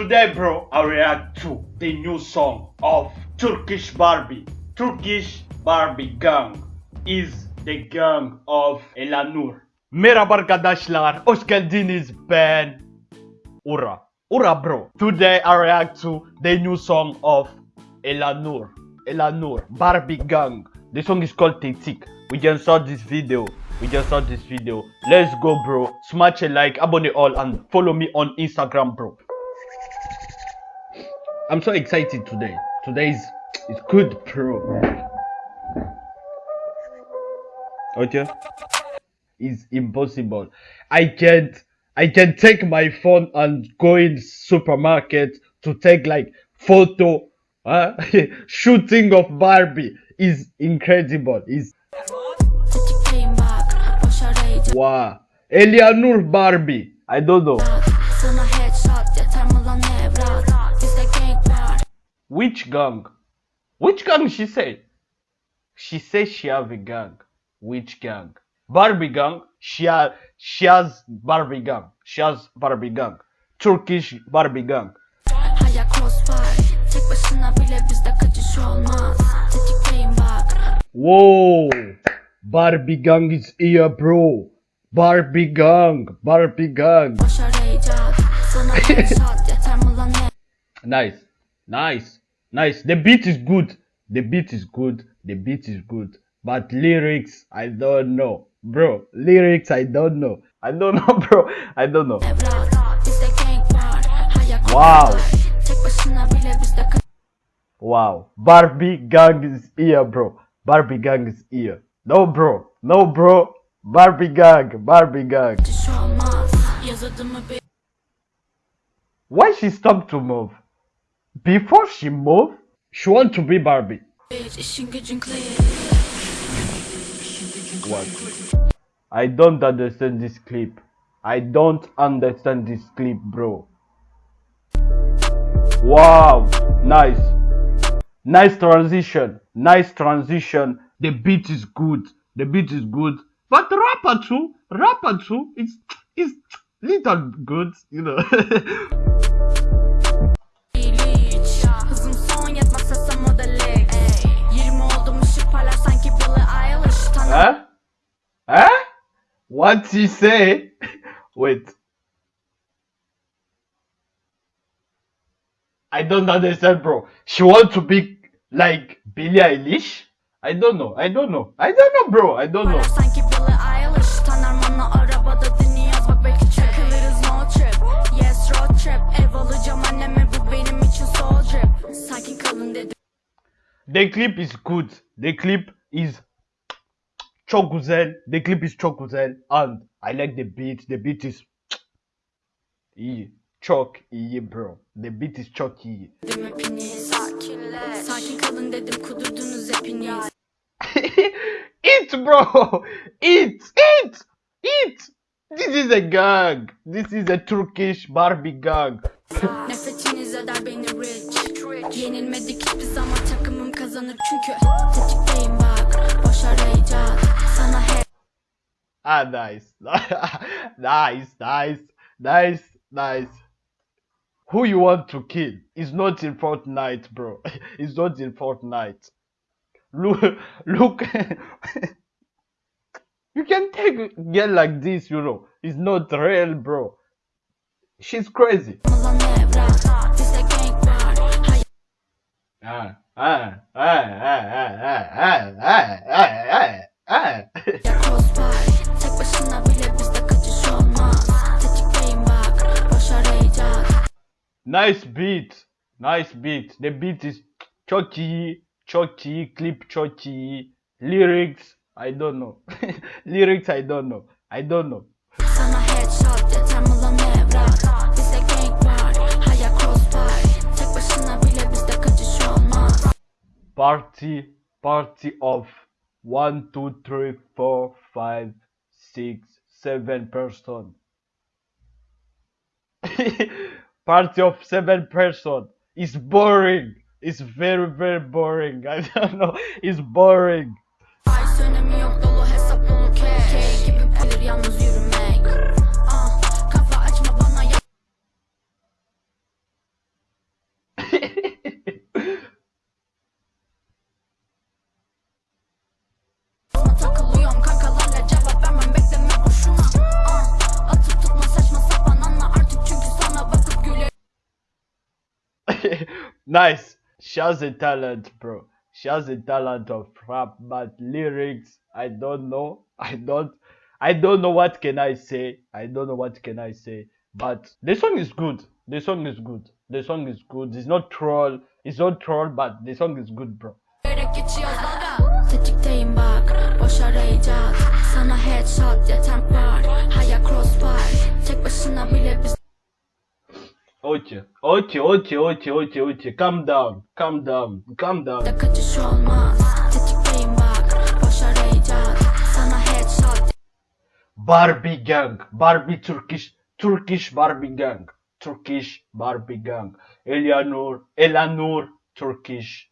Today, bro, I react to the new song of Turkish Barbie. Turkish Barbie Gang is the gang of Elanur. Merhaba arkadaşlar, hoş geldiniz ben Ura. Ura bro. Today I react to the new song of Elanur. Elanur, Barbie Gang. The song is called Tetik. We just saw this video. We just saw this video. Let's go bro. Smash a like, abonne all and follow me on Instagram bro. I'm so excited today. Today is it's good bro. Okay? It's impossible. I can't I can take my phone and go in supermarket to take like photo uh, shooting of Barbie is incredible. Is Tetikleyin bak boş arayacak wow. Elanur Barbie. I don't know. Which gang? Which gang she say? She says she have a gang. Which gang? Barbie gang. She has, she has Barbie gang. She has Barbie gang. Turkish Barbie gang. Whoa! Barbie gang is here, bro. Barbie gang. Barbie gang. Nice. Nice. Nice. The beat is good. The beat is good. The beat is good. But lyrics, I don't know. Bro, lyrics, I don't know. I don't know, bro. I don't know. Wow. Wow. Barbie gang is here, bro. Barbie gang is here. No, bro. No, bro. Barbie gang. Barbie gang. Why she stopped to move? Before she move, she want to be Barbie. What? I don't understand this clip. I don't understand this clip, bro. Wow, nice. Nice transition. Nice transition. The beat is good. The beat is good. But rapper too, rapper too, it's it's little good, you know. Huh? Huh? What you say? Wait. I don't understand, bro. She want to be like Billie Eilish? I don't know. I don't know. I don't know, bro. I don't know. The clip is good. The clip is çok güzel. The clip is çok güzel. And I like the beat. The beat is iyi. Çok iyi, bro. The beat is çok iyi. Sakinleş Sakin kalın dedim kudurdunuz hepiniz eat, bro. Eat, eat, eat. This is a gang. This is a Turkish Barbie gang. Nefretiniz eder beni rich Yenilmedik hiçbir zaman takımım kazanır çünkü Tetikteyim bak boş her Ah, nice. nice, nice, nice, nice. Who you want to kill is not in Fortnite, bro. It's not in Fortnite. Look, look. you can take a girl like this, you know. It's not real, bro. She's crazy. Ah, ah, ah, ah, ah, ah, ah, ah, ah, nice beat. Nice beat. The beat is çok iyi. Çok iyi. Clip çok iyi. Lyrics. I don't know. Lyrics I don't know. I don't know. party party of one, two, three, four, five, six, seven person. party of seven person. It's boring. It's very, very boring. I don't know. It's boring. Nice. She has a talent, bro. She has a talent of rap, but lyrics, I don't know. I don't I don't know what can I say. I don't know what can I say. But the song is good. The song is good. The song is good. It's not troll. It's not troll, but the song is good, bro. Ochi, Ochi, Ochi, Ochi, Ochi, Ochi, calm down, calm down, calm down. Barbie Gang, Barbie Turkish, Turkish Barbie Gang, Turkish Barbie Gang, Elianur, Elanur, Turkish,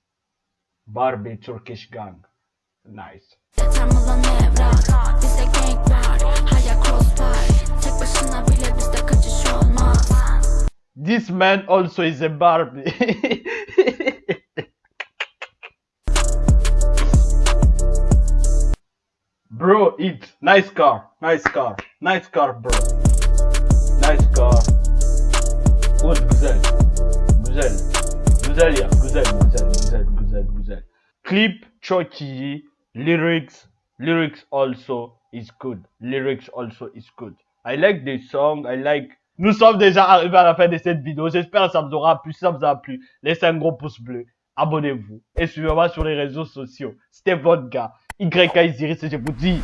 Barbie Turkish Gang, nice. Yeter gang var, haya cross var, tek başına bile bizde kaçış olmaz. This man also is a Barbie. bro, it nice car, nice car, nice car, bro. Nice car. Good, güzel. Güzel. Güzel ya, güzel, güzel, güzel, güzel, güzel. Clip çok. Lyrics, lyrics also is good. Lyrics also is good. I like this song, I like nous sommes déjà arrivés à la fin de cette vidéo. J'espère que ça vous aura plu. Si ça vous a plu, laissez un gros pouce bleu. Abonnez-vous. Et suivez-moi sur les réseaux sociaux. C'était votre gars. YK et je vous dis,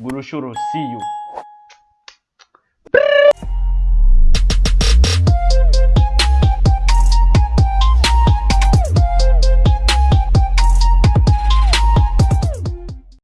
Goulouchouro, see you.